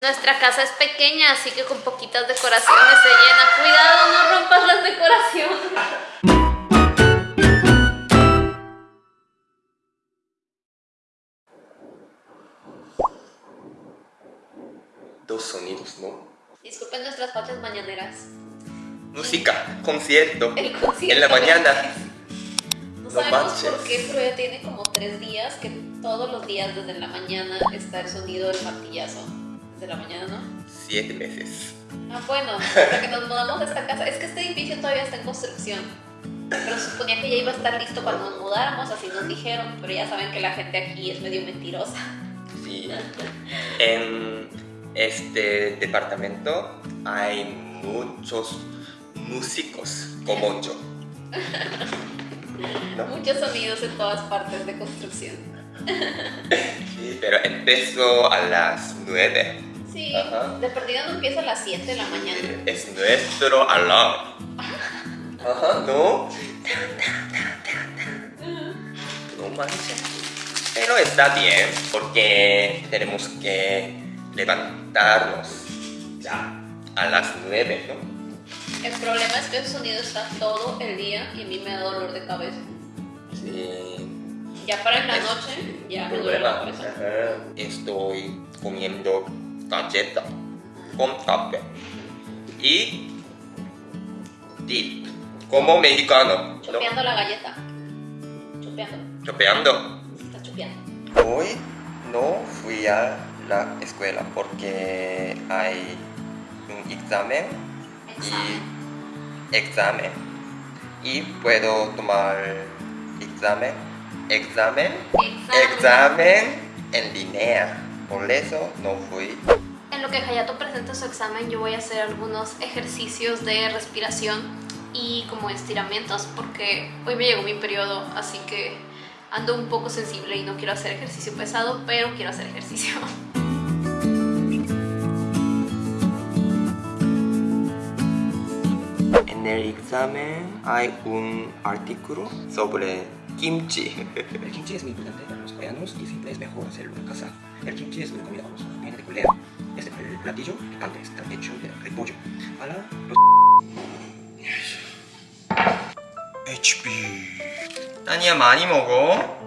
Nuestra casa es pequeña, así que con poquitas decoraciones se llena. Cuidado, no rompas las decoraciones. Dos sonidos, ¿no? Disculpen nuestras faltas mañaneras. Música, concierto. El concierto. En la mañana. No No sabemos manches. por qué, pero ya tiene como tres días que todos los días desde la mañana está el sonido del martillazo. Desde la mañana, ¿no? Siete meses. Ah, bueno, hasta que nos mudamos de esta casa. Es que este edificio todavía está en construcción. Pero suponía que ya iba a estar listo cuando nos mudáramos, así nos dijeron. Pero ya saben que la gente aquí es medio mentirosa. Sí. En este departamento hay muchos músicos como yo. ¿No? Muchos sonidos en todas partes de construcción. Sí, pero empezó a las nueve. Sí, Ajá. de perdida no empieza a las 7 de la mañana. Es nuestro alarm. Ajá, ¿no? No manches. Pero está bien, porque tenemos que levantarnos ya a las nueve, ¿no? El problema es que ese sonido está todo el día y a mí me da dolor de cabeza. Sí. Ya para en la noche, ya me duele la cabeza. Estoy comiendo galleta con café y dip como mexicano. ¿no? Chopeando la galleta. Chopeando. Chopeando. Está chopeando. Hoy no fui a la escuela porque hay un examen Examen. y examen y puedo tomar examen examen Examen. examen en línea por eso no fui En lo que Hayato presenta su examen, yo voy a hacer algunos ejercicios de respiración y como estiramientos porque hoy me llegó mi periodo, así que ando un poco sensible y no quiero hacer ejercicio pesado, pero quiero hacer ejercicio. en el examen hay un artículo sobre kimchi El kimchi es muy importante para los coreanos y siempre es mejor hacerlo en casa. El kimchi es una comida famosa, viene de Corea. Es el platillo picante, está hecho de repollo. Para los... HP. 아니야 많이 먹어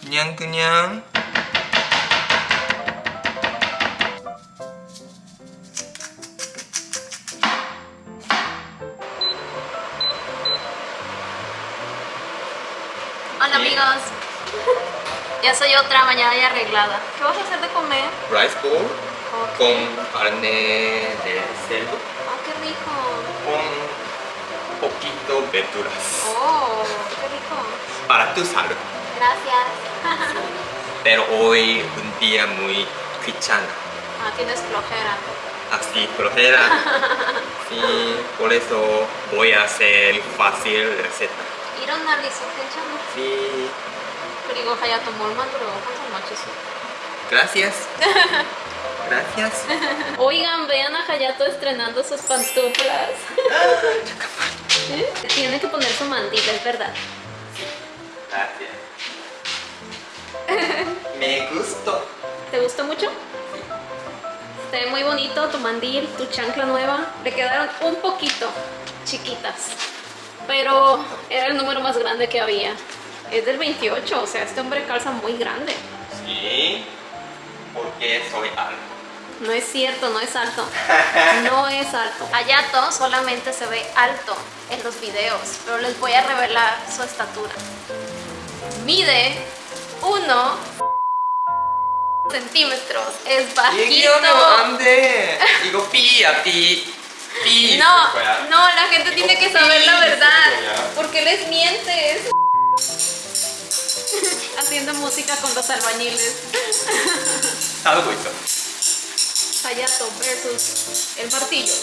그냥 그냥 Hola amigos. Ya soy otra mañana ya arreglada. ¿Qué vas a hacer de comer? Rice bowl con carne de cerdo. Ah, oh, qué rico. Con poquito verduras. Oh, qué rico. Para tu salud. Gracias. Pero hoy un día muy cristiano. Ah, tienes flojera. Ah, Así, flojera. sí, por eso voy a hacer fácil la receta. 일어날리서 괜찮아. sí 그리고 하야도 뭘 만들어 항상 맞췄어. gracias gracias Oigan, vean a Hayato estrenando sus pantuflas. ¿Eh? Tiene que poner su mandil, es verdad. Gracias. Me gustó. ¿Te gustó mucho? Se ve muy bonito tu mandil, tu chancla nueva. Le quedaron un poquito chiquitas. Pero era el número más grande que había. Es del 28, o sea, este hombre calza muy grande. Sí, porque soy alto. No es cierto, no es alto. No es alto. Hayato solamente se ve alto en los videos, pero les voy a revelar su estatura. Mide 1 centímetros. Es bajito. 얘기 no, no, la gente tiene que saber la verdad. Porque les mientes. Haciendo música con los albañiles. Algo esto. Hayato versus el martillo.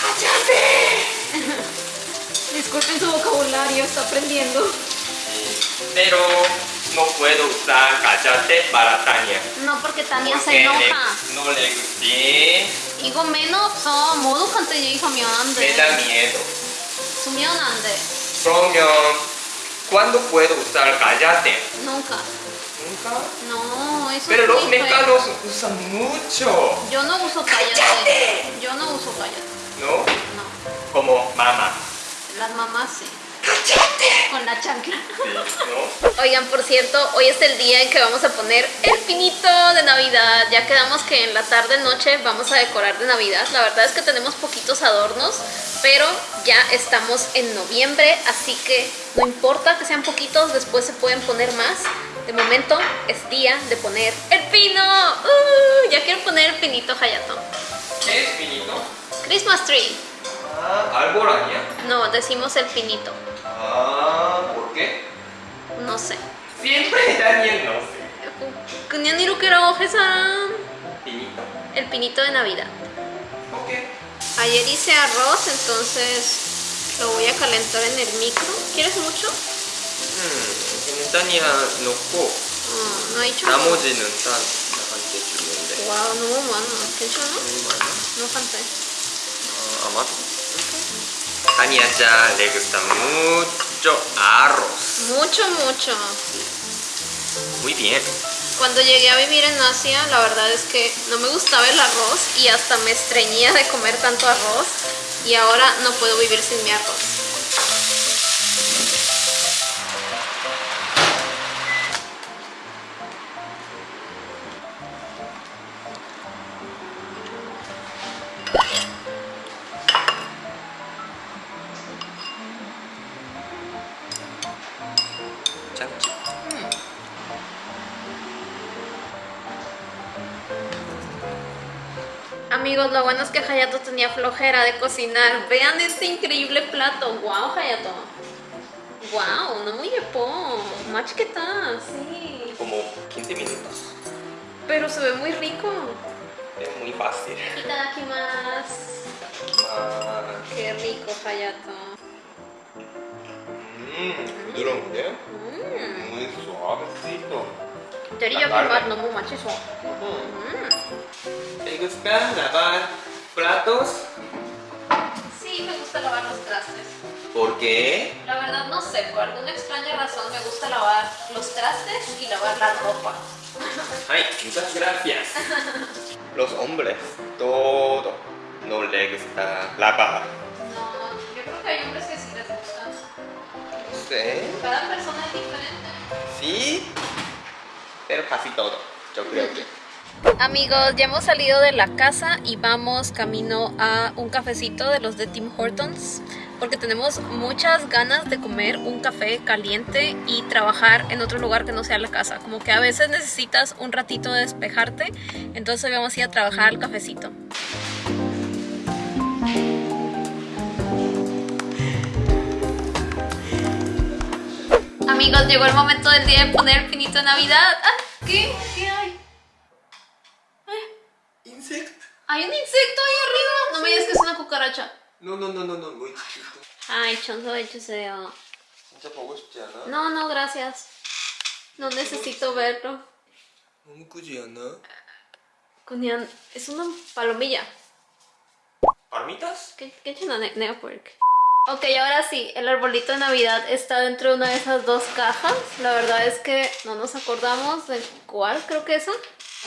¡Cállate! Disculpen su vocabulario, está aprendiendo. Pero no puedo usar cállate para Tania. No, porque Tania se enoja. No le gusté. 이거 매너 없어. 모두한테 얘기하면 안 Me 돼. da miedo. 수면 안 돼. 그러면 ¿cuándo puedo usar cállate? Nunca. Nunca. No, eso Pero es los muy feo. mexicanos usan mucho. Yo no uso cállate. Yo no uso cállate. ¿No? No. Como mamá. Las mamás sí. Con la chancla. Sí, ¿no? Oigan, por cierto, hoy es el día en que vamos a poner el pinito de Navidad. Ya quedamos que en la tarde noche vamos a decorar de Navidad. La verdad es que tenemos poquitos adornos, pero ya estamos en noviembre, así que no importa que sean poquitos, después se pueden poner más. De momento es día de poner el pino. ¡Uh! ya quiero poner el pinito Hayato. ¿Qué es pinito? Christmas tree. Ah. No, decimos el pinito. Ah, ¿por qué? No sé. Siempre Daniel no sé. 그냥 이렇게 라고 해서 Pinito. el pinito de Navidad. Ok. Ayer hice arroz, entonces lo voy a calentar en el micro. ¿Quieres mucho? 음, Daniel 넣고 어, no he hecho. 나머지는 다 나한테 주는데. 와, 너무 많아. 괜찮아? 너무 많아? No falta. 아, 아마도. Daniel ya le gusta mucho arroz. Mucho, mucho. Muy bien. Cuando llegué a vivir en Asia, la verdad es que no me gustaba el arroz y hasta me estreñía de comer tanto arroz. Y ahora no puedo vivir sin mi arroz. amigos, lo bueno es que Hayato tenía flojera de cocinar. Vean este increíble plato. ¡Wow, Hayato! ¡Wow! No muy po. Machiqueta, sí. Como 15 minutos. Pero se ve muy rico. Es muy fácil. aquí más. ¡Qué rico, Hayato! Mm. Mmm, ¿vieron ¿eh? mmm, Muy suavecito. Teriyaki no muy machizo. ¿Te gusta lavar platos? Sí, me gusta lavar los trastes. ¿Por qué? La verdad no sé, por alguna extraña razón me gusta lavar los trastes y lavar la ropa. Ay, muchas gracias. Los hombres, todo no les gusta lavar. No, yo creo que hay hombres que sí les gusta. No sé. Cada persona es diferente. Sí, pero casi todo, yo creo que. Amigos, ya hemos salido de la casa y vamos camino a un cafecito de los de Tim Hortons porque tenemos muchas ganas de comer un café caliente y trabajar en otro lugar que no sea la casa. Como que a veces necesitas un ratito de despejarte, entonces vamos a ir a trabajar al cafecito. Amigos, llegó el momento del día de poner pinito de Navidad. Ah, ¿Qué? ¿Qué ¿Hay un insecto ahí arriba? No me digas que es una cucaracha. No, no, no, no, no, muy chiquito. Ay, chonzo, de hechuceo. No, no, gracias. No necesito verlo. Cunian, es una palomilla. ¿Palomitas? ¿Qué, qué chino network? Ok, ahora sí, el arbolito de Navidad está dentro de una de esas dos cajas. La verdad es que no nos acordamos de cuál, creo que esa.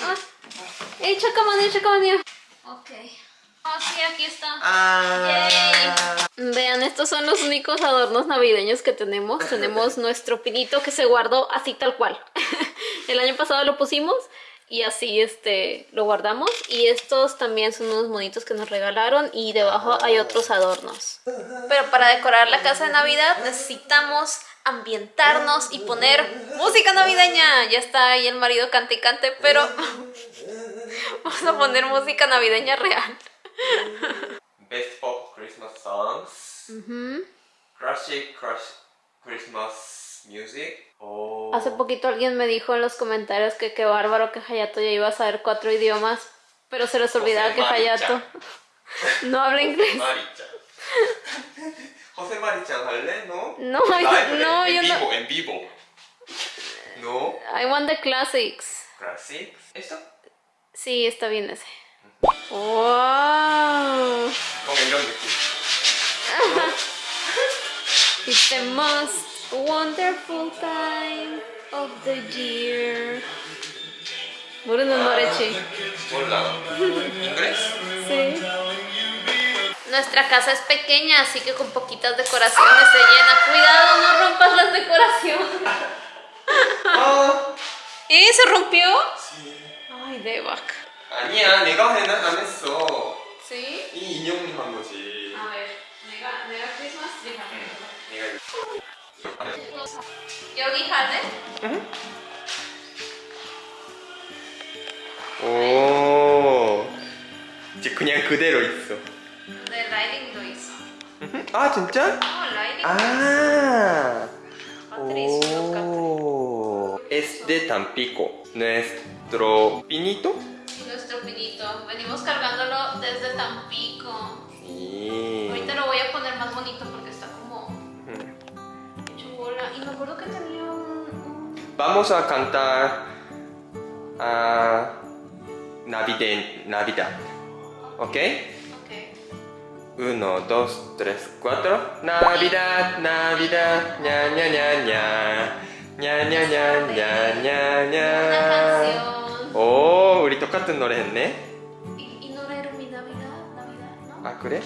Ah. ¡Ey, chacamanía, chacamanía! Ok. Ah, sí, aquí está. 아. Vean, estos son los únicos adornos navideños que tenemos. Tenemos nuestro pinito que se guardó así tal cual. El año pasado lo pusimos y así este lo guardamos. Y estos también son unos monitos que nos regalaron y debajo hay otros adornos. Pero para decorar la casa de Navidad necesitamos ambientarnos y poner música navideña. Ya está ahí el marido cante y cante, pero Vamos a poner mm. música navideña real. Best Pop Christmas Songs. Uh -huh. Classic Christmas Music. Oh. Hace poquito alguien me dijo en los comentarios que qué bárbaro que Hayato ya iba a saber cuatro idiomas, pero se les olvidaba José que Hayato no habla inglés. Maricha. José Marichan, ¿sale? ¿No? No, no, yo no. En vivo. No. I want the classics. Classics. ¿Esto? Sí, está bien ese. ¡Wow! Con 이런 느낌. It's the most wonderful time. of the year. 모르는 노래지. 몰라. ¿Crees? Sí. Nuestra casa es pequeña, así que con poquitas decoraciones se llena. Cuidado, no rompas las decoraciones. 아, ¿Eh? ¿Se rompió? Ay, Devac. 아니야. 내가 해, 안 했어. ¿Sí? 이 인형이 한 거지. A ver, nega, nega Christmas, 내가 이거. 여기 할래? 오. 이제 그냥 그대로 있어. 네, 라이딩도 있어. 아, 진짜? 어, 라이딩. 아. 배터리 있을 것 같아. De Tampico. Nuestro pinito. Nuestro pinito. Venimos cargándolo desde Tampico. Sí. Ahorita lo voy a poner más bonito porque está como Mm. hecho bola. Y me acuerdo que tenía un... Vamos a cantar a Navidad. Navidad. ¿Ok? Ok. Uno, dos, tres, cuatro. Navidad, Navidad, ña ña ña ña. Canción. 오, 우리 똑같은 노래 했네. Mi Navidad, Navidad, ¿no? 아 그래?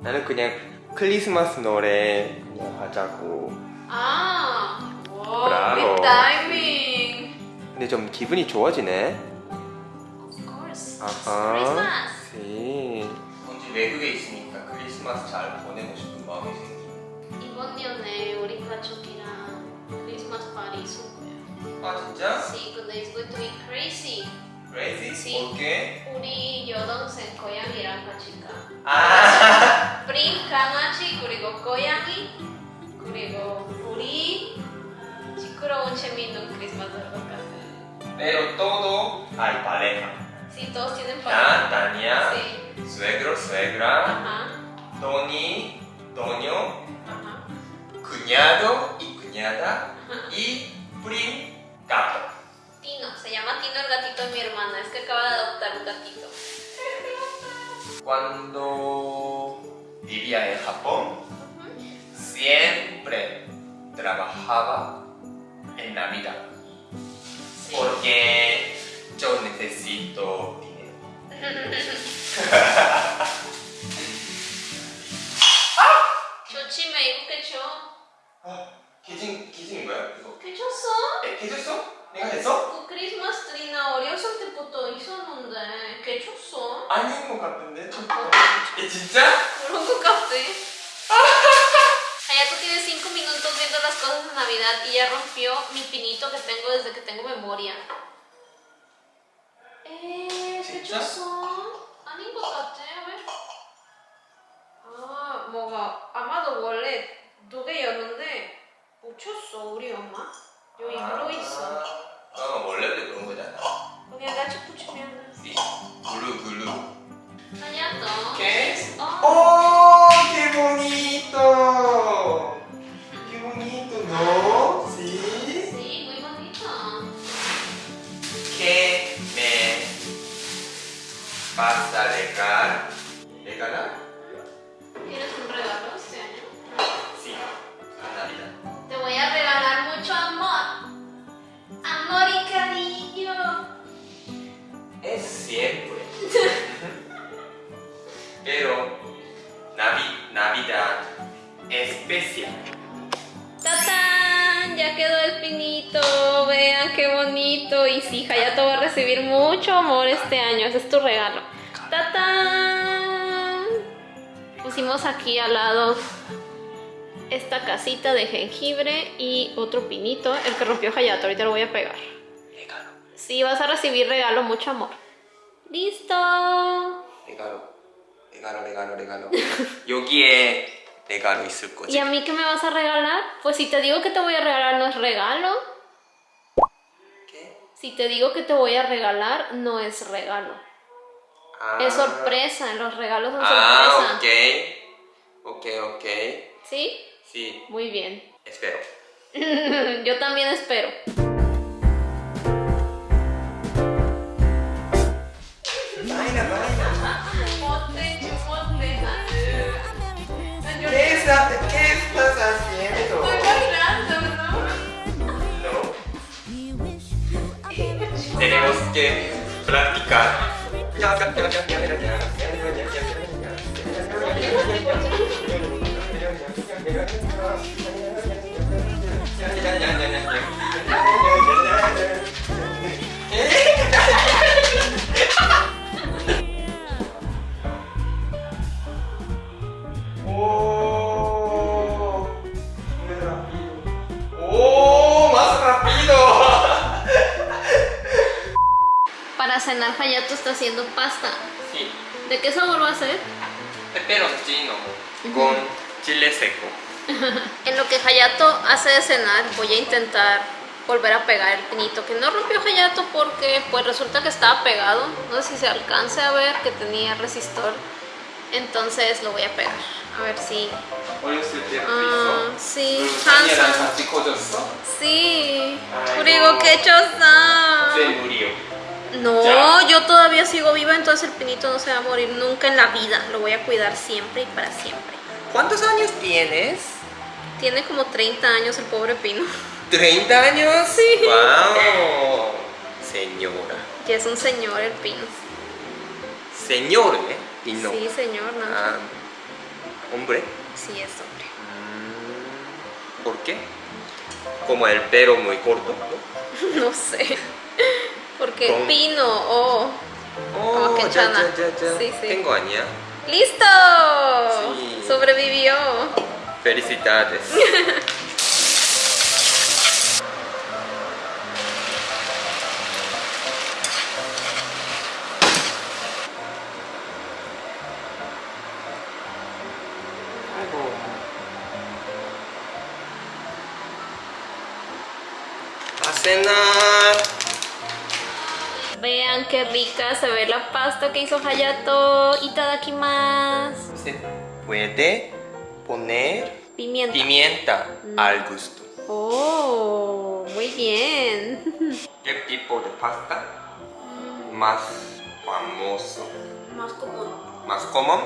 나는 그냥 크리스마스 노래 그냥 하자고. Ah, Bravo. good timing. 근데 좀 기분이 좋아지네. Of course. 아하. Christmas. 네. 언제 외국에 있으니까 크리스마스 잘 보내고 싶은 마음이 생기. 이번 년에 우리 가족이 랑 크리스마스 파티 있을 거예요. 아 진짜? Sí, 근데 it's going to be crazy. Crazy? Sí. ¿Por qué? 우리 여동생 고양이랑 같이 가. 아. 프린 강아지 그리고 고양이 그리고 우리 시끄러운 재미있는 크리스마스를 같아요. Pero todo hay pareja. Sí, todos tienen 나, pareja. Tania, Sí. suegro, suegra, Ajá, Tony, Toño, ajá. cuñado y cuñada y prim gato. Tino, se llama Tino el gatito de mi hermana, es que acaba de adoptar un gatito. Cuando vivía en Japón, siempre trabajaba en Navidad 샀지? 왜? 아 뭐가 아마도 원래 노래였는데 못 쳤어 우리 엄마. 여기 아, 들어있어. 어 원래도 그런 거잖아. 그냥 나 축구 치면. 블루 블루. 아니야 너. 오케이. 어. 어 개봉이 mucho amor este año, ese es tu regalo. ¡Tatán! Pusimos aquí al lado esta casita de jengibre y otro pinito, el que rompió Hayato, ahorita lo voy a pegar. Regalo. Sí, vas a recibir regalo, mucho amor. ¡Listo! Regalo, regalo, regalo, regalo. Yo Y a mí, ¿qué me vas a regalar? Pues si te digo que te voy a regalar, no es regalo. Si te digo que te voy a regalar, no es regalo. Ah. Es sorpresa, los regalos son Ah, sorpresa. ok. Ok, ok. ¿Sí? Sí, Muy bien. espero. Yo también espero. Para cenar Hayato está haciendo pasta. Sí, ¿De qué sabor va a ser? peperoncino con chile seco. En lo que Hayato hace de cenar, voy a intentar volver a pegar el pinito que no rompió Hayato porque pues resulta que estaba pegado. No sé si se alcance a ver que tenía resistor. Entonces lo voy a pegar. A ver si... 어렸을 때부터 Ah, 있어? sí, 그 산이랑 Hanson. 같이 커졌어? Sí. Ay, Kurigo, no. qué chosa. 네, 무리요. No, Ya. yo todavía sigo viva, entonces el pinito no se va a morir nunca en la vida. Lo voy a cuidar siempre y para siempre. ¿Cuántos años tienes? Tiene como 30 años el pobre pino. ¿30 años? Sí. ¡Wow! Señora. Ya es un señor el pino. Señor, ¿eh? Y no. Sí, señor, ¿no? Ah, ¿Hombre? Sí, es hombre. ¿Por qué? Como el pelo muy corto, ¿no? No sé. Con- pino, oh. Oh, que ya, chana. ya, ya, ya. Sí, sí. Tengo aña. ¡Listo! Sí. Sobrevivió. Felicidades. Vean qué rica se ve la pasta que hizo Hayato. Itadakimasu. Se puede poner Pimienta. pimienta al gusto. Oh, muy bien. ¿Qué tipo de pasta más famoso? Más común. ¿Más común?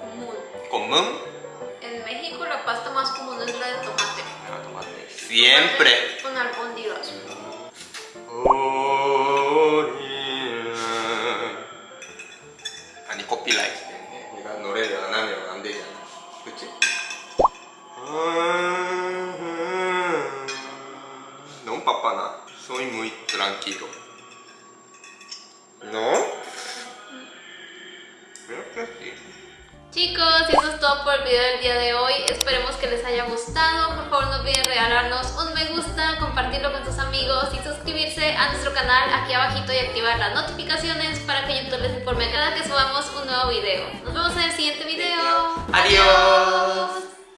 Común. ¿Común? En México la pasta más común es la de tomate. Ah, tomate. Siempre. Con albóndigas. 아니 코피라이트 때문에 내가 노래를 안 하면 안 되잖아 그치? 너무 바빠나 Soy muy tranquilo ¿No? Creo que sí Chicos, y eso es todo por el video del día de hoy. Esperemos que les haya gustado. Por favor, no olviden regalarnos un me gusta, compartirlo con sus amigos y suscribirse a nuestro canal aquí abajito y activar las notificaciones para que YouTube les informe cada que subamos un nuevo video. Nos vemos en el siguiente video. Adiós